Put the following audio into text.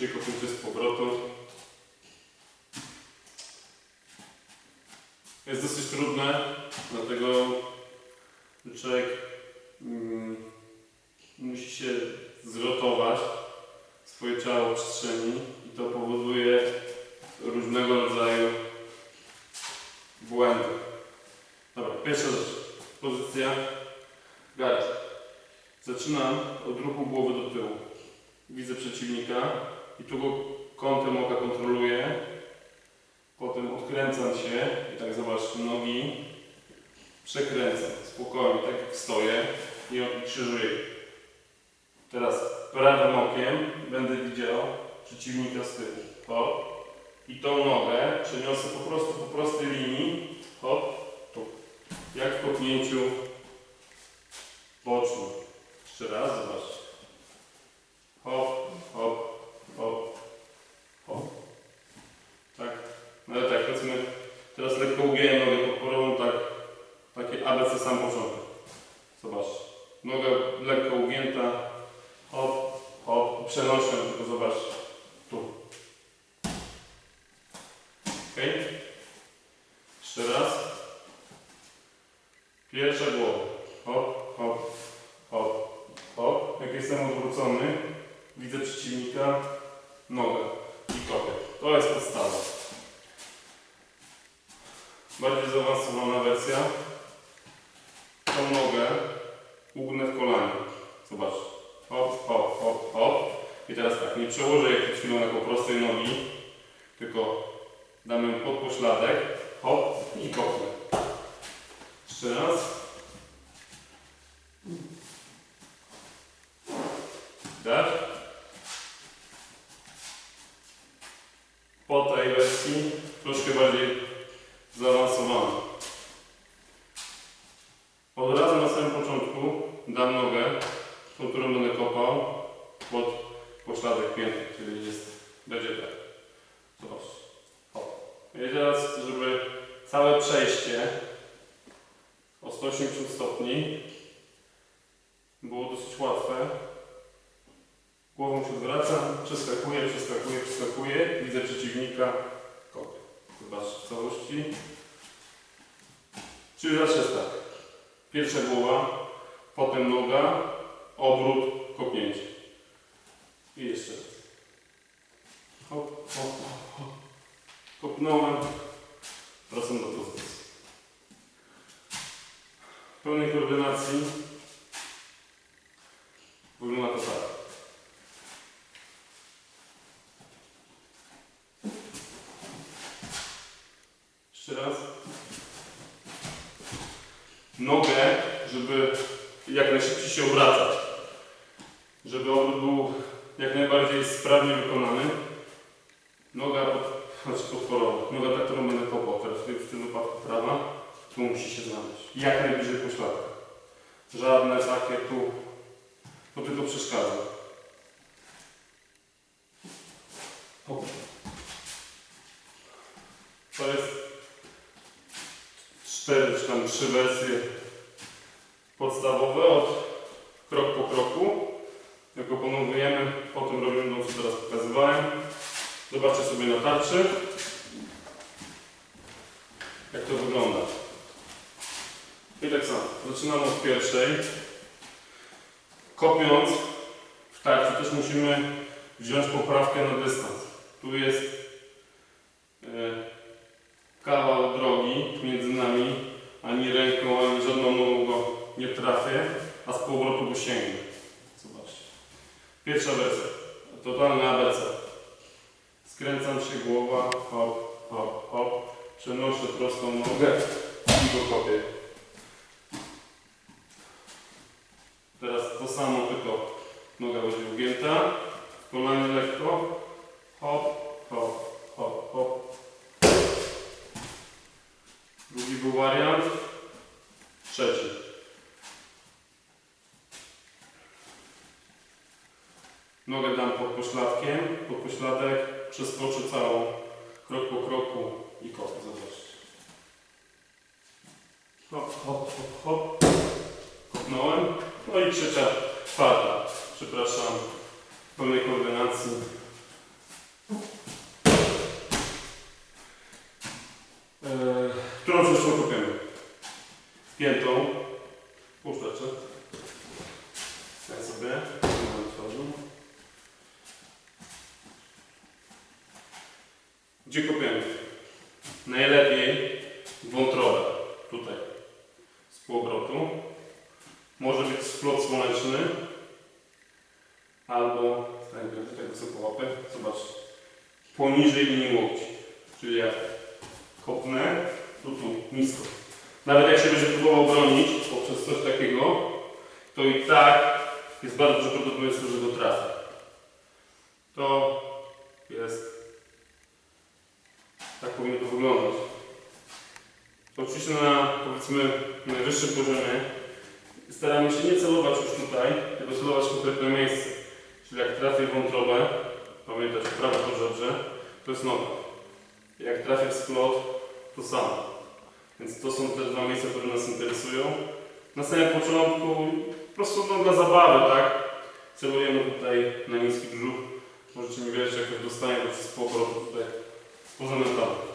Trzy kopnięcie z powrotu. Jest dosyć trudne, dlatego człowiek mm, musi się zrotować swoje ciało w przestrzeni i to powoduje różnego rodzaju błędy. Dobra, pierwsza rzecz. Pozycja gard. Zaczynam od ruchu głowy do tyłu. Widzę przeciwnika i tu go kątem oka kontroluję. Potem odkręcam się i tak zobacz nogi. Przekręcam spokojnie, tak jak stoję i krzyżuję. Teraz prawym okiem będę widział przeciwnika z tyłu. Hop. I tą nogę przeniosę po prostu po prostej linii. Hop. Tu. Jak w kopnięciu bocznym. Jeszcze raz, zobacz. Hop, hop, hop, hop. Tak. No ale tak, powiedzmy, teraz lekko ugięłem nogę podporową, tak, takie Zobacz. Noga lekko ugięta, hop, hop, przenoszę, tylko zobacz, tu. Ok? Jeszcze raz. Pierwsza głowa. Hop, hop, hop, hop. Jak jestem odwrócony, widzę przeciwnika, nogę i kopię. To jest podstawa. Bardziej zaawansowana wersja. Tą nogę ugnę w kolanie. Zobacz. Hop, hop, hop, hop. I teraz tak, nie przełożę jak przed chwilą jako prostej nogi, tylko damy ją pod pośladek, hop i kopnę. Jeszcze raz. Tak? Po tej wersji troszkę bardziej zaawansowana. Od razu na samym początku nogę, tą, którą będę kopał, pod pośladek pięty, czyli jest, będzie tak. Zobacz. Hop. I teraz, żeby całe przejście o 180 stopni było dosyć łatwe. Głową się odwracam, przeskakuję, przeskakuję, przeskakuję, widzę przeciwnika, kopię. Zobacz w całości. Czyli zawsze jest tak. Pierwsza głowa, potem noga, obrót, kopnięcie. I jeszcze raz. Hop, hop, hop. Kopnąłem. Wracam do pozycji. W pełnej koordynacji wygląda to tak. Jeszcze raz. Nogę, żeby jak najszybciej się obracać. Żeby obrót był jak najbardziej sprawnie wykonany. Noga pod, znaczy podporowa. Noga ta, którą będę kopał teraz, w tym- wypadku prawa, tu musi się znaleźć. Jak najbliżej pośladka. Żadne takie tu, to tylko przeszkadza. Hop. To jest cztery czy tam trzy wersje podstawowe od krok po kroku. Jak opanowujemy, potem robimy to, co teraz pokazywałem. Zobaczcie sobie na tarczy, jak to wygląda. I tak samo, zaczynamy od pierwszej. Kopiąc w tarczy też musimy wziąć poprawkę na dystans. Tu jest trafię, a z powrotu go sięgnę. Zobaczcie. Pierwsza wersja. Totalna ABC. Skręcam się głowa, hop, hop, hop. Przenoszę prostą nogę i go kopię. Teraz to samo, tylko noga będzie ugięta. Kolanie lekko. Hop, hop, hop, hop. Drugi był wariant. Trzeci. nogę dam pod pośladkiem, pod pośladek, przeskoczę całą, krok po kroku i kopię. Zobaczcie. Hop, hop, hop, hop. Kopnąłem. No i trzecia twarda. Przepraszam, w pełnej koordynacji. Yy, którą zresztą kopiemy? Piętą. Gdzie kopiemy? Najlepiej wątrobę. Tutaj. Z półobrotu. Może być splot słoneczny. Albo, tak, tak sobie łapę. Zobacz. Poniżej linii łokci. Czyli jak kopnę, to tu, nisko. Nawet jak się będzie próbował bronić poprzez coś takiego, to i tak jest bardzo prawdopodobieństwo, że go trafię. To jest. Tak powinno to wyglądać. Oczywiście na powiedzmy najwyższym poziomie staramy się nie celować już tutaj, tylko celować w konkretne miejsce. Czyli jak trafię wątrobę, pamiętać prawe podżebrze, to jest noga. Jak trafię w splot, to samo. Więc to są te dwa miejsca, które nas interesują. Na samym początku, po prostu no, dla zabawy, tak? Celujemy tutaj na niski brzuch. Możecie mi wierzyć, jak to dostanie, to przez pół tutaj 고생했다.